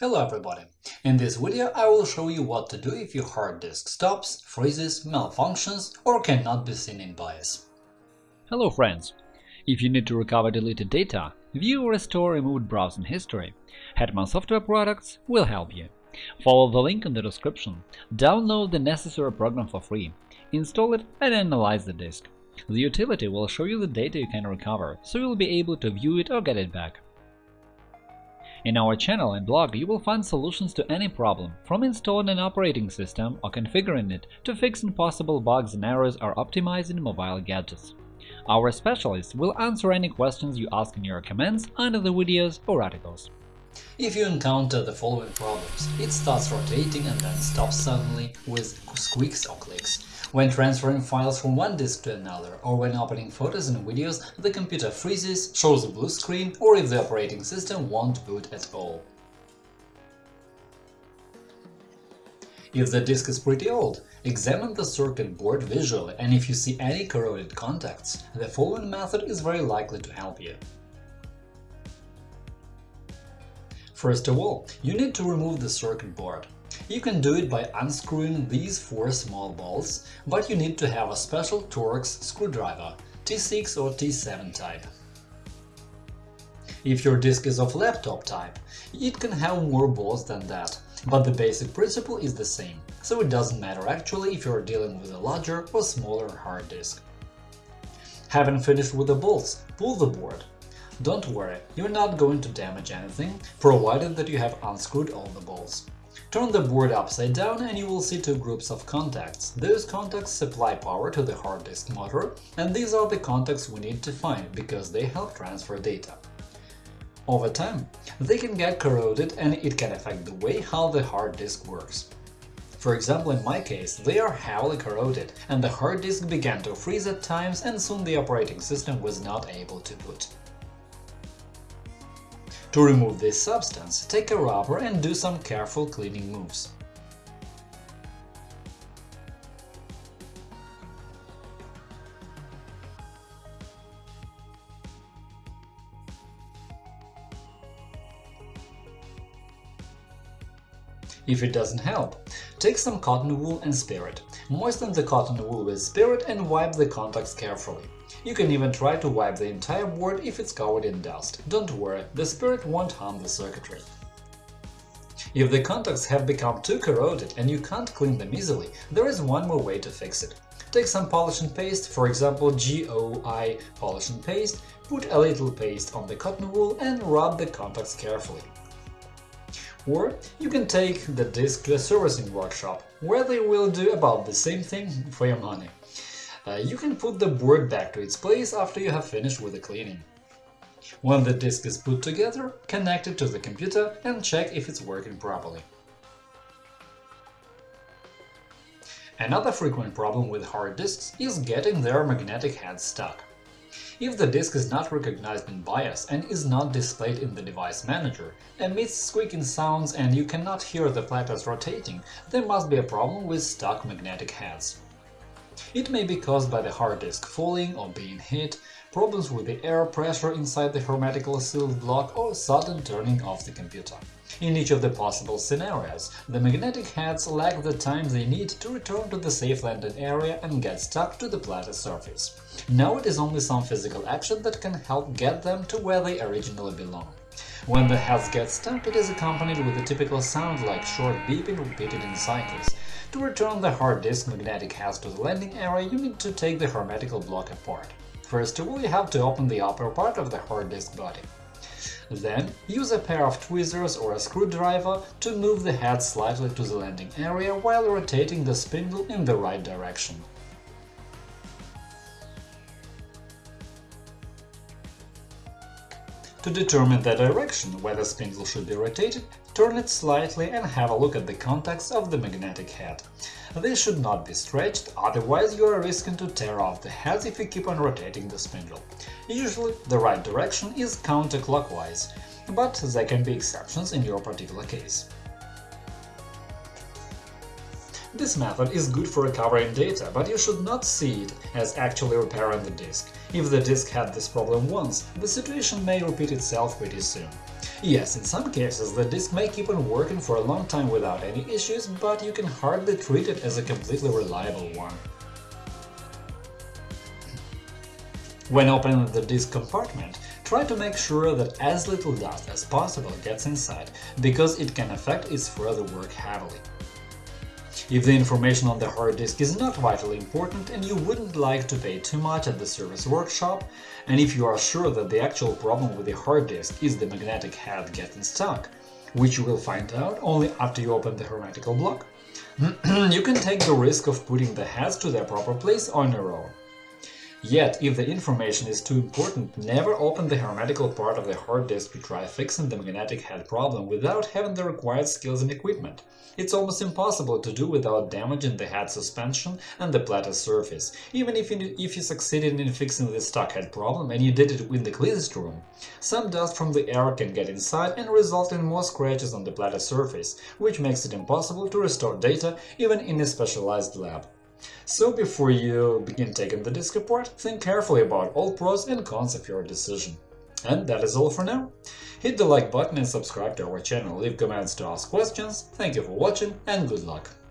Hello everybody! In this video I will show you what to do if your hard disk stops, freezes, malfunctions or cannot be seen in BIOS. Hello friends! If you need to recover deleted data, view or restore removed browsing history, Hetman Software Products will help you. Follow the link in the description, download the necessary program for free, install it and analyze the disk. The utility will show you the data you can recover, so you'll be able to view it or get it back. In our channel and blog you will find solutions to any problem, from installing an operating system or configuring it to fixing possible bugs and errors or optimizing mobile gadgets. Our specialists will answer any questions you ask in your comments under the videos or articles. If you encounter the following problems, it starts rotating and then stops suddenly with squeaks or clicks. When transferring files from one disk to another, or when opening photos and videos, the computer freezes, shows a blue screen, or if the operating system won't boot at all. If the disk is pretty old, examine the circuit board visually, and if you see any corroded contacts, the following method is very likely to help you. First of all, you need to remove the circuit board. You can do it by unscrewing these four small bolts, but you need to have a special Torx screwdriver T6 or T7 type. If your disk is of laptop type, it can have more bolts than that, but the basic principle is the same, so it doesn't matter actually if you're dealing with a larger or smaller hard disk. Having finished with the bolts, pull the board. Don't worry, you're not going to damage anything, provided that you have unscrewed all the bolts. Turn the board upside down and you will see two groups of contacts. Those contacts supply power to the hard disk motor, and these are the contacts we need to find, because they help transfer data. Over time, they can get corroded and it can affect the way how the hard disk works. For example, in my case, they are heavily corroded, and the hard disk began to freeze at times and soon the operating system was not able to boot. To remove this substance, take a rubber and do some careful cleaning moves. If it doesn't help, take some cotton wool and spirit. Moisten the cotton wool with spirit and wipe the contacts carefully. You can even try to wipe the entire board if it's covered in dust. Don't worry, the spirit won't harm the circuitry. If the contacts have become too corroded and you can't clean them easily, there is one more way to fix it. Take some polishing paste, for example GOI polishing paste, put a little paste on the cotton wool and rub the contacts carefully. Or you can take the disc to a servicing workshop, where they will do about the same thing for your money. Uh, you can put the board back to its place after you have finished with the cleaning. When the disk is put together, connect it to the computer and check if it's working properly. Another frequent problem with hard disks is getting their magnetic head stuck. If the disk is not recognized in BIOS and is not displayed in the device manager, emits squeaking sounds and you cannot hear the platters rotating, there must be a problem with stuck magnetic heads. It may be caused by the hard disk falling or being hit, problems with the air pressure inside the hermetically sealed block, or sudden turning off the computer. In each of the possible scenarios, the magnetic heads lack the time they need to return to the safe landing area and get stuck to the platter surface. Now it is only some physical action that can help get them to where they originally belong. When the heads get stuck, it is accompanied with a typical sound like short beeping repeated in cycles. To return the hard disk magnetic heads to the landing area, you need to take the hermetical block apart. First of all, you have to open the upper part of the hard disk body. Then, use a pair of tweezers or a screwdriver to move the head slightly to the landing area while rotating the spindle in the right direction. To determine the direction where the spindle should be rotated, turn it slightly and have a look at the contacts of the magnetic head. They should not be stretched, otherwise you are risking to tear off the heads if you keep on rotating the spindle. Usually the right direction is counterclockwise, but there can be exceptions in your particular case. This method is good for recovering data, but you should not see it as actually repairing the disk. If the disk had this problem once, the situation may repeat itself pretty soon. Yes, in some cases the disk may keep on working for a long time without any issues, but you can hardly treat it as a completely reliable one. When opening the disk compartment, try to make sure that as little dust as possible gets inside, because it can affect its further work heavily. If the information on the hard disk is not vitally important and you wouldn't like to pay too much at the service workshop, and if you are sure that the actual problem with the hard disk is the magnetic head getting stuck, which you will find out only after you open the hermetical block, you can take the risk of putting the heads to their proper place on your own. Yet, if the information is too important, never open the hermetical part of the hard disk to try fixing the magnetic head problem without having the required skills and equipment. It's almost impossible to do without damaging the head suspension and the platter surface, even if you, if you succeeded in fixing the stuck head problem and you did it in the cleanest room. Some dust from the air can get inside and result in more scratches on the platter surface, which makes it impossible to restore data even in a specialized lab. So before you begin taking the disk apart, think carefully about all pros and cons of your decision. And that is all for now. Hit the like button and subscribe to our channel, leave comments to ask questions, thank you for watching and good luck!